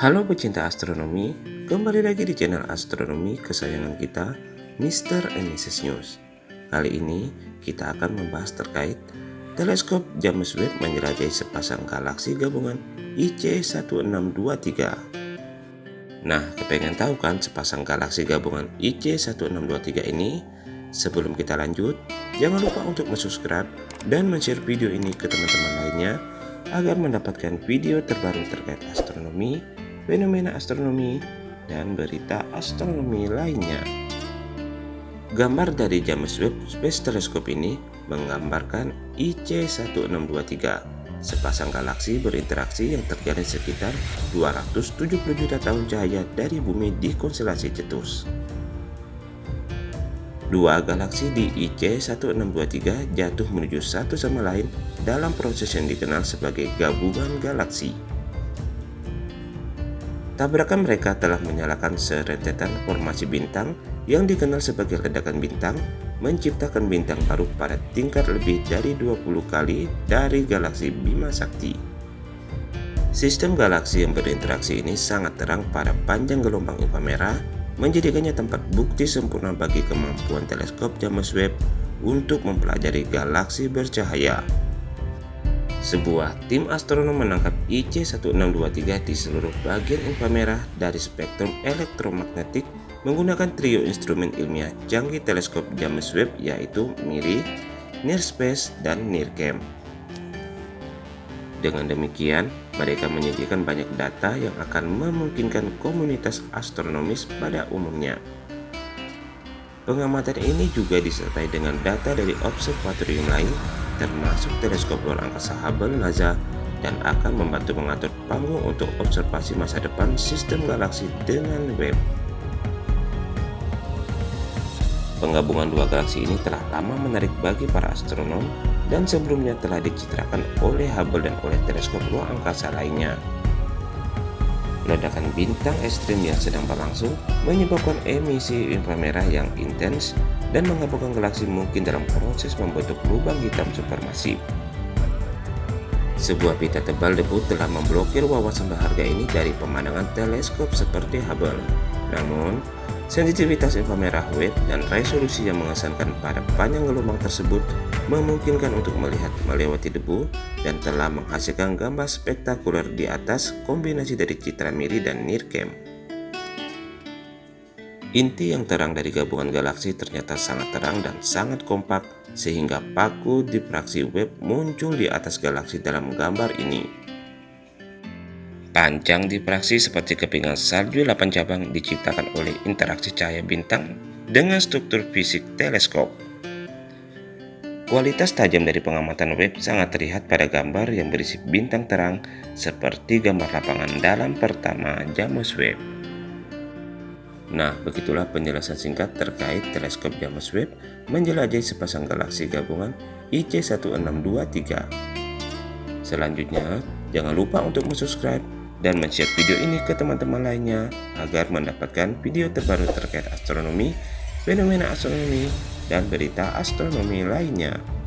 Halo pecinta astronomi, kembali lagi di channel astronomi kesayangan kita, Mr. and Mrs. News. Kali ini kita akan membahas terkait teleskop James Webb menjelajahi sepasang galaksi gabungan IC1623. Nah, kepengen tahu kan sepasang galaksi gabungan IC1623 ini? Sebelum kita lanjut, jangan lupa untuk subscribe dan share video ini ke teman-teman lainnya agar mendapatkan video terbaru terkait astronomi, fenomena astronomi, dan berita astronomi lainnya. Gambar dari James Webb Space Telescope ini menggambarkan IC1623, sepasang galaksi berinteraksi yang terjalin sekitar 270 juta tahun cahaya dari bumi di konstelasi Cetus. Dua galaksi di IC1623 jatuh menuju satu sama lain dalam proses yang dikenal sebagai gabungan galaksi. Tabrakan mereka telah menyalakan serentetan formasi bintang yang dikenal sebagai ledakan bintang, menciptakan bintang baru pada tingkat lebih dari 20 kali dari galaksi Bima Sakti. Sistem galaksi yang berinteraksi ini sangat terang pada panjang gelombang inframerah menjadikannya tempat bukti sempurna bagi kemampuan teleskop James Webb untuk mempelajari galaksi bercahaya. Sebuah tim astronom menangkap IC1623 di seluruh bagian inframerah dari spektrum elektromagnetik menggunakan trio instrumen ilmiah canggih teleskop James Webb yaitu MIRI, NIRSPACE, dan NIRCam. Dengan demikian, mereka menyediakan banyak data yang akan memungkinkan komunitas astronomis pada umumnya. Pengamatan ini juga disertai dengan data dari observatorium lain, termasuk teleskop luar angkasa Hubble NASA, dan akan membantu mengatur panggung untuk observasi masa depan sistem galaksi dengan web. Penggabungan dua galaksi ini telah lama menarik bagi para astronom dan sebelumnya telah dicitrakan oleh Hubble dan oleh teleskop luar angkasa lainnya. Ledakan bintang ekstrim yang sedang berlangsung menyebabkan emisi inframerah yang intens dan menggabungkan galaksi mungkin dalam proses membentuk lubang hitam supermasif. Sebuah pita tebal debu telah memblokir wawasan berharga ini dari pemandangan teleskop seperti Hubble. Namun, Sensitivitas inframerah wave dan resolusi yang mengesankan pada panjang gelombang tersebut memungkinkan untuk melihat melewati debu dan telah menghasilkan gambar spektakuler di atas kombinasi dari citra miri dan NIRCam. Inti yang terang dari gabungan galaksi ternyata sangat terang dan sangat kompak sehingga paku difraksi web muncul di atas galaksi dalam gambar ini. Panjang difraksi seperti kepingan salju 8 cabang diciptakan oleh interaksi cahaya bintang dengan struktur fisik teleskop. Kualitas tajam dari pengamatan web sangat terlihat pada gambar yang berisi bintang terang seperti gambar lapangan dalam pertama James Webb. Nah, begitulah penjelasan singkat terkait teleskop James Webb menjelajahi sepasang galaksi gabungan IC1623. Selanjutnya, jangan lupa untuk subscribe dan share video ini ke teman-teman lainnya agar mendapatkan video terbaru terkait astronomi, fenomena astronomi, dan berita astronomi lainnya.